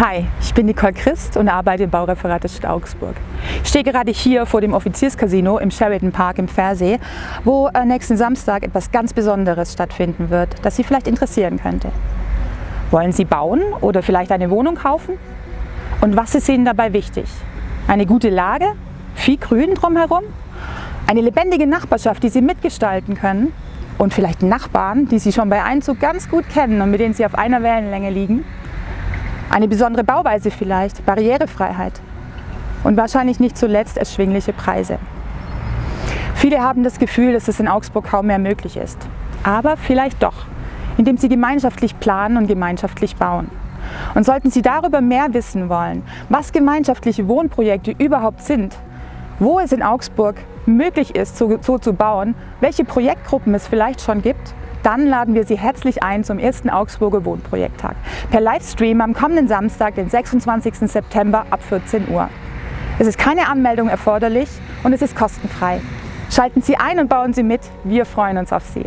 Hi, ich bin Nicole Christ und arbeite im Baureferat der Stadt Augsburg. Ich stehe gerade hier vor dem Offizierscasino im Sheraton Park im Pfersee, wo äh, nächsten Samstag etwas ganz Besonderes stattfinden wird, das Sie vielleicht interessieren könnte. Wollen Sie bauen oder vielleicht eine Wohnung kaufen? Und was ist Ihnen dabei wichtig? Eine gute Lage? Viel Grün drumherum? Eine lebendige Nachbarschaft, die Sie mitgestalten können? Und vielleicht Nachbarn, die Sie schon bei Einzug ganz gut kennen und mit denen Sie auf einer Wellenlänge liegen? Eine besondere Bauweise vielleicht, Barrierefreiheit und wahrscheinlich nicht zuletzt erschwingliche Preise. Viele haben das Gefühl, dass es in Augsburg kaum mehr möglich ist. Aber vielleicht doch, indem sie gemeinschaftlich planen und gemeinschaftlich bauen. Und sollten Sie darüber mehr wissen wollen, was gemeinschaftliche Wohnprojekte überhaupt sind, wo es in Augsburg möglich ist, so, zu bauen, welche Projektgruppen es vielleicht schon gibt dann laden wir Sie herzlich ein zum ersten Augsburger Wohnprojekttag per Livestream am kommenden Samstag, den 26. September ab 14 Uhr. Es ist keine Anmeldung erforderlich und es ist kostenfrei. Schalten Sie ein und bauen Sie mit, wir freuen uns auf Sie.